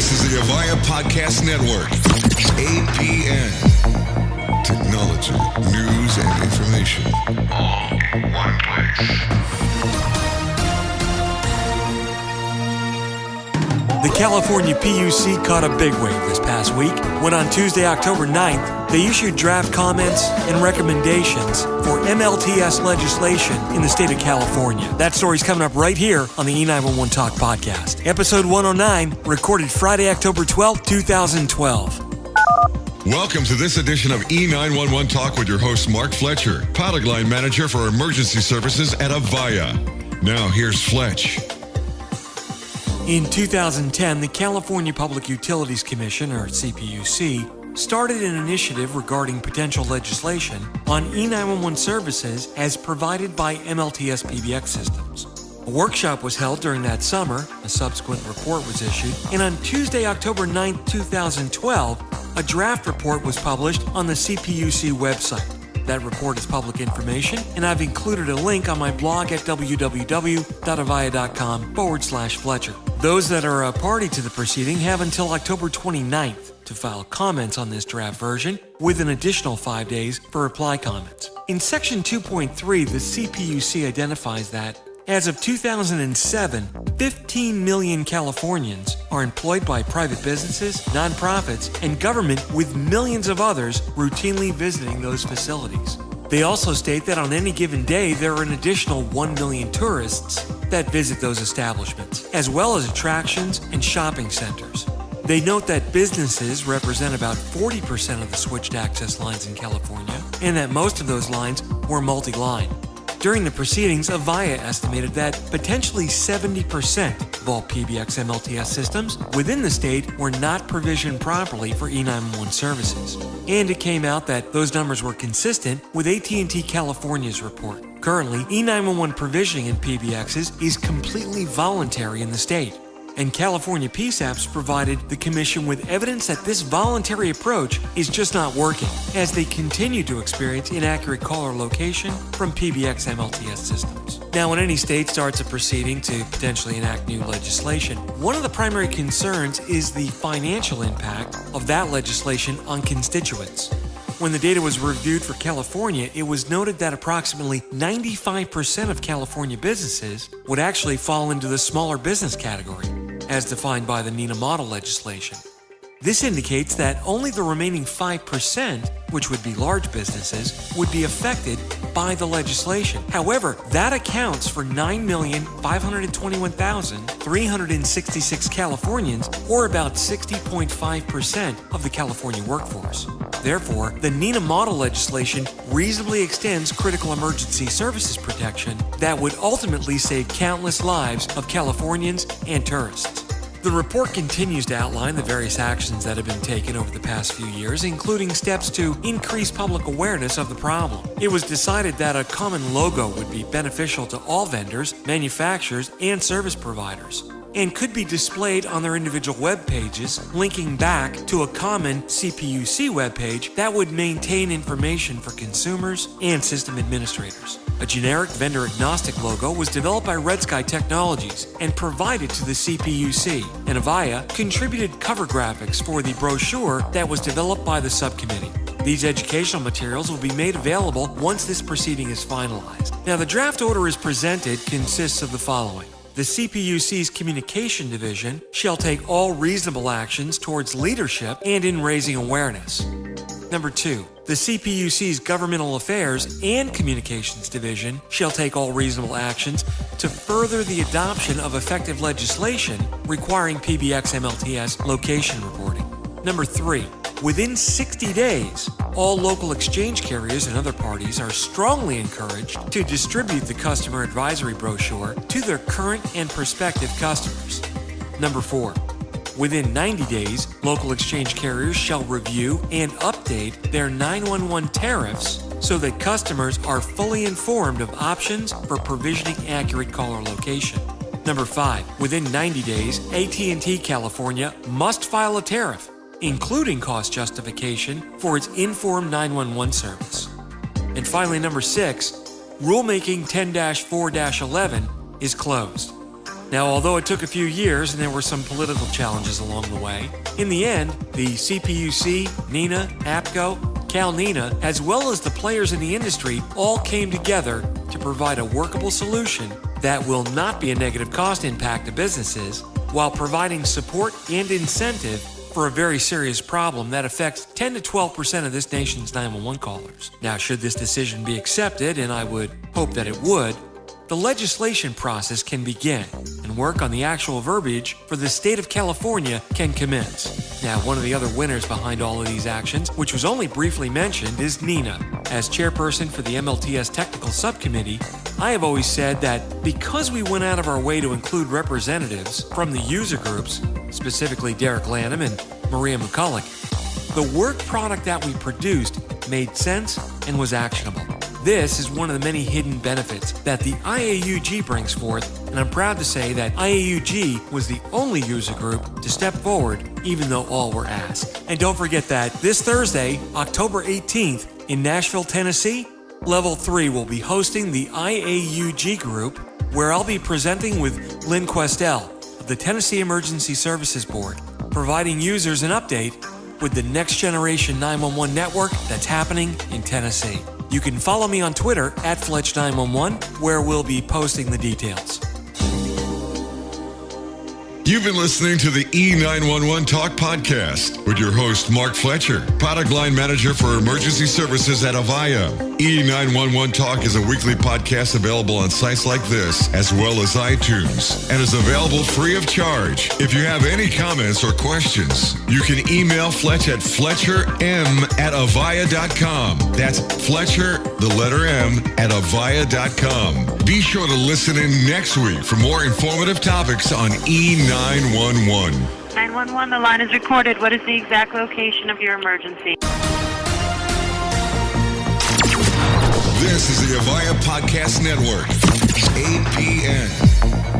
This is the Avaya Podcast Network. APN. Technology, news, and information. All in one place. California PUC caught a big wave this past week when on Tuesday, October 9th, they issued draft comments and recommendations for MLTS legislation in the state of California. That story's coming up right here on the E911 Talk podcast. Episode 109, recorded Friday, October 12th, 2012. Welcome to this edition of E911 Talk with your host, Mark Fletcher, product line manager for emergency services at Avaya. Now, here's Fletch. In 2010, the California Public Utilities Commission, or CPUC, started an initiative regarding potential legislation on E911 services as provided by MLTS PBX systems. A workshop was held during that summer, a subsequent report was issued, and on Tuesday, October 9, 2012, a draft report was published on the CPUC website. That report is public information, and I've included a link on my blog at www.avaya.com forward slash Fletcher. Those that are a party to the proceeding have until October 29th to file comments on this draft version, with an additional five days for reply comments. In Section 2.3, the CPUC identifies that as of 2007, 15 million Californians are employed by private businesses, nonprofits, and government, with millions of others routinely visiting those facilities. They also state that on any given day, there are an additional 1 million tourists that visit those establishments, as well as attractions and shopping centers. They note that businesses represent about 40% of the switched access lines in California, and that most of those lines were multi line. During the proceedings, Avaya estimated that potentially 70% of all PBX MLTS systems within the state were not provisioned properly for E911 services. And it came out that those numbers were consistent with AT&T California's report. Currently, E911 provisioning in PBXs is completely voluntary in the state. And California PSAPs provided the Commission with evidence that this voluntary approach is just not working, as they continue to experience inaccurate caller location from PBX MLTS systems. Now, when any state starts a proceeding to potentially enact new legislation, one of the primary concerns is the financial impact of that legislation on constituents. When the data was reviewed for California, it was noted that approximately 95% of California businesses would actually fall into the smaller business category, as defined by the NENA model legislation. This indicates that only the remaining 5%, which would be large businesses, would be affected by the legislation. However, that accounts for 9,521,366 Californians, or about 60.5% of the California workforce. Therefore, the NENA model legislation reasonably extends critical emergency services protection that would ultimately save countless lives of Californians and tourists. The report continues to outline the various actions that have been taken over the past few years, including steps to increase public awareness of the problem. It was decided that a common logo would be beneficial to all vendors, manufacturers, and service providers and could be displayed on their individual web pages, linking back to a common CPUC webpage that would maintain information for consumers and system administrators. A generic vendor agnostic logo was developed by Red Sky Technologies and provided to the CPUC, and Avaya contributed cover graphics for the brochure that was developed by the subcommittee. These educational materials will be made available once this proceeding is finalized. Now, the draft order is presented consists of the following. The CPUC's Communication Division shall take all reasonable actions towards leadership and in raising awareness. Number two, the CPUC's Governmental Affairs and Communications Division shall take all reasonable actions to further the adoption of effective legislation requiring PBX MLTS location reporting. Number three, within 60 days, all local exchange carriers and other parties are strongly encouraged to distribute the customer advisory brochure to their current and prospective customers. Number four, within 90 days, local exchange carriers shall review and update their 911 tariffs so that customers are fully informed of options for provisioning accurate caller location. Number 5, within 90 days, AT&T California must file a tariff including cost justification for its Inform 911 service. And finally, number six, rulemaking 10 4 11 is closed. Now, although it took a few years and there were some political challenges along the way, in the end, the CPUC, NENA, APCO, CalNENA, as well as the players in the industry all came together to provide a workable solution that will not be a negative cost impact to businesses while providing support and incentive for a very serious problem that affects 10 to 12 percent of this nation's 911 callers. Now, should this decision be accepted, and I would hope that it would, the legislation process can begin and work on the actual verbiage for the state of California can commence. Now, one of the other winners behind all of these actions, which was only briefly mentioned, is NENA. As chairperson for the MLTS Technical Subcommittee, I have always said that because we went out of our way to include representatives from the user groups, specifically Derek Lanham and Maria McCulloch, the work product that we produced made sense and was actionable. This is one of the many hidden benefits that the IAUG brings forth, and I'm proud to say that IAUG was the only user group to step forward, even though all were asked. And don't forget that this Thursday, October 18th, in Nashville, Tennessee, Level 3 will be hosting the IAUG group, where I'll be presenting with Lynn Questell of the Tennessee Emergency Services Board, providing users an update with the next generation 911 network that's happening in Tennessee. You can follow me on Twitter at Fletch911, where we'll be posting the details. You've been listening to the E911 Talk Podcast with your host, Mark Fletcher, product line manager for emergency services at Avaya. E911 Talk is a weekly podcast available on sites like this, as well as iTunes, and is available free of charge. If you have any comments or questions, you can email Fletch at FletcherM at Avaya.com. That's Fletcher, the letter M, at Avaya.com. Be sure to listen in next week for more informative topics on E911. 911, the line is recorded. What is the exact location of your emergency? This is the Avaya Podcast Network, APN.